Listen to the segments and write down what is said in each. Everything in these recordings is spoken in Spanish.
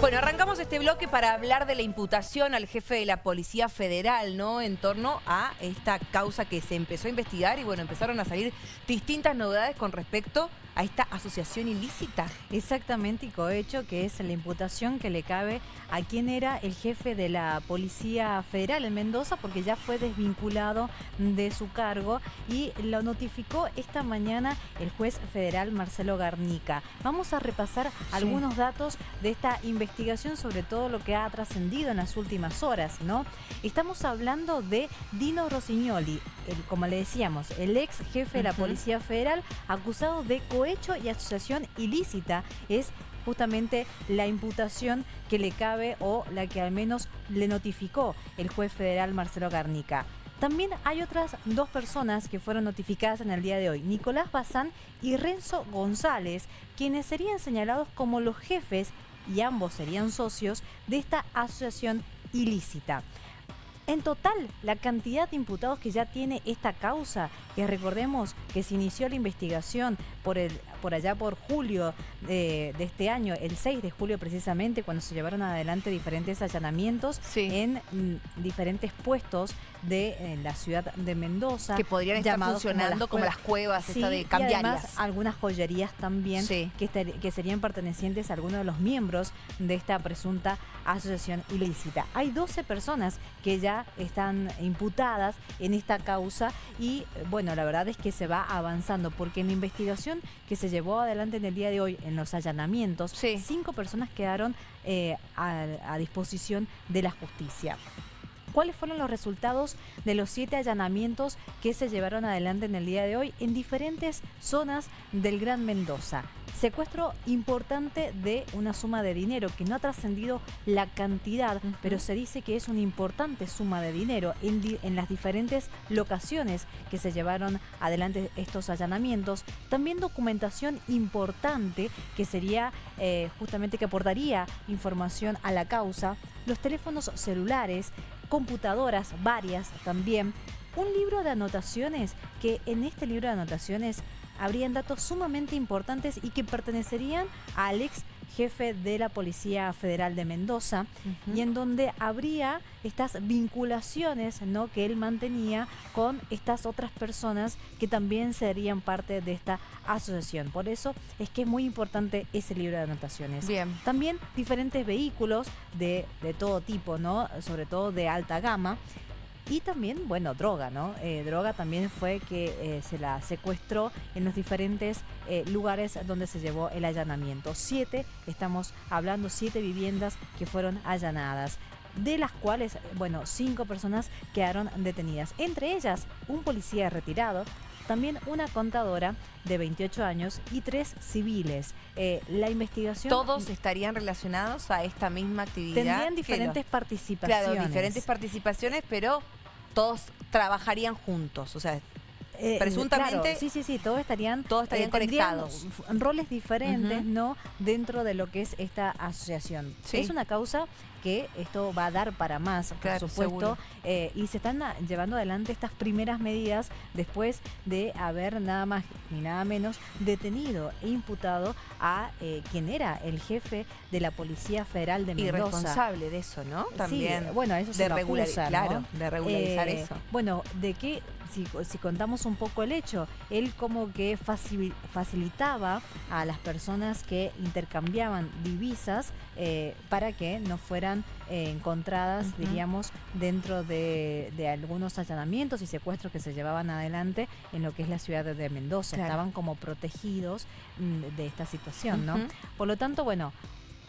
Bueno, arrancamos este bloque para hablar de la imputación al jefe de la Policía Federal, ¿no? En torno a esta causa que se empezó a investigar y bueno, empezaron a salir distintas novedades con respecto a esta asociación ilícita. Exactamente, y cohecho, que es la imputación que le cabe a quien era el jefe de la Policía Federal en Mendoza, porque ya fue desvinculado de su cargo y lo notificó esta mañana el juez federal Marcelo Garnica. Vamos a repasar algunos datos de esta investigación investigación sobre todo lo que ha trascendido en las últimas horas, ¿no? Estamos hablando de Dino Rossignoli, el, como le decíamos, el ex jefe de la Policía Federal, acusado de cohecho y asociación ilícita. Es justamente la imputación que le cabe o la que al menos le notificó el juez federal Marcelo Garnica. También hay otras dos personas que fueron notificadas en el día de hoy, Nicolás Bazán y Renzo González, quienes serían señalados como los jefes y ambos serían socios de esta asociación ilícita. En total, la cantidad de imputados que ya tiene esta causa, que recordemos que se inició la investigación por, el, por allá por julio de, este año, el 6 de julio precisamente, cuando se llevaron adelante diferentes allanamientos en mm, diferentes puestos de la ciudad de Mendoza. Que podrían estar funcionando como las, cuevas, de cambiarias. Y además algunas joyerías también que, que serían pertenecientes a algunos de los miembros de esta presunta asociación ilícita. Hay 12 personas que ya están imputadas en esta causa y bueno, la verdad es que se va avanzando porque en la investigación que se llevó adelante en el día de hoy en los allanamientos, cinco personas quedaron eh, a disposición de la justicia cuáles fueron los resultados de los siete allanamientos que se llevaron adelante en el día de hoy en diferentes zonas del Gran Mendoza. Secuestro importante de una suma de dinero que no ha trascendido la cantidad, pero se dice que es una importante suma de dinero en, las diferentes locaciones que se llevaron adelante estos allanamientos. También documentación importante que sería eh, justamente que aportaría información a la causa. Los teléfonos celulares, computadoras, varias también. Un libro de anotaciones que en este libro de anotaciones habrían datos sumamente importantes y que pertenecerían al ex jefe de la Policía Federal de Mendoza y en donde habría estas vinculaciones ¿no? que él mantenía con estas otras personas que también serían parte de esta asociación. Por eso es que es muy importante ese libro de anotaciones. Bien. También diferentes vehículos de, de todo tipo, ¿no? sobre todo de alta gama, y también, bueno, droga, ¿no? Eh, droga también fue que eh, se la secuestró en los diferentes eh, lugares donde se llevó el allanamiento. Siete, estamos hablando, siete viviendas que fueron allanadas de las cuales, bueno, cinco personas quedaron detenidas. Entre ellas, un policía retirado, también una contadora de 28 años y tres civiles. la investigación... ¿Todos estarían relacionados a esta misma actividad? Tendrían diferentes participaciones. Claro, diferentes participaciones, pero todos trabajarían juntos, o sea, eh, presuntamente sí sí sí todos estarían todos estarían eh, conectados roles diferentes no dentro de lo que es esta asociación es una causa que esto va a dar para más, por supuesto, eh, y se están llevando adelante estas primeras medidas después de haber nada más ni nada menos detenido e imputado a eh, quien era el jefe de la Policía Federal de Mendoza. Y responsable de eso, ¿no? También. bueno, eso se de regularizar, claro, de regularizar eso. Bueno, de qué si, si, contamos un poco el hecho, él como que facilitaba a las personas que intercambiaban divisas eh, para que no fueran eh, encontradas, diríamos, dentro de, algunos allanamientos y secuestros que se llevaban adelante en lo que es la ciudad de Mendoza. Estaban como protegidos mm, de esta situación, ¿no? Por lo tanto, bueno,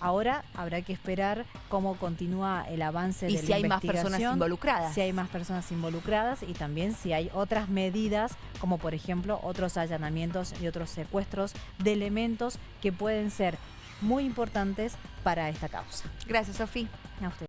Ahora habrá que esperar cómo continúa el avance de la si hay más personas involucradas. Si hay más personas involucradas y también si hay otras medidas, como por ejemplo otros allanamientos y otros secuestros de elementos que pueden ser muy importantes para esta causa. Gracias, Sofía. A usted.